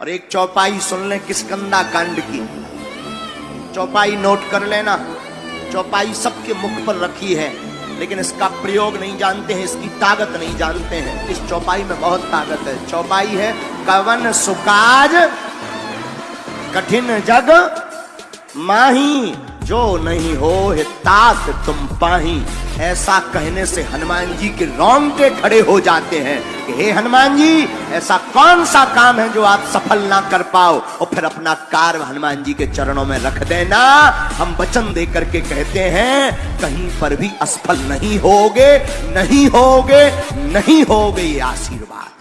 और एक चौपाई सुन ले किसकंदा कांड की। चौपाई नोट कर लेना। चौपाई सबके मुख पर रखी है, लेकिन इसका प्रयोग नहीं जानते हैं, इसकी ताकत नहीं जानते हैं। इस चौपाई में बहुत ताकत है। चौपाई है, कवन सुकाज, कठिन जग, माही, जो नहीं हो तात तुम पाही। ऐसा कहने से हनुमान जी के रोंगटे खड़े हो जाते हैं। कि, हे हनुमान जी, ऐसा कौन सा काम है जो आप सफल ना कर पाओ? और फिर अपना कार्य हनुमान जी के चरणों में रख देना। हम वचन दे करके कहते हैं, कहीं पर भी असफल नहीं होगे नहीं होगे नहीं होगे ये आशीर्वाद।